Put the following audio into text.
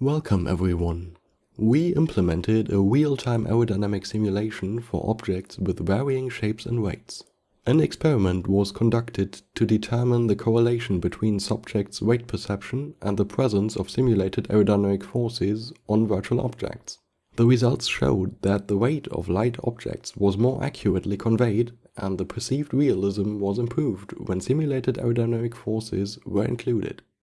Welcome everyone. We implemented a real-time aerodynamic simulation for objects with varying shapes and weights. An experiment was conducted to determine the correlation between subjects' weight perception and the presence of simulated aerodynamic forces on virtual objects. The results showed that the weight of light objects was more accurately conveyed and the perceived realism was improved when simulated aerodynamic forces were included.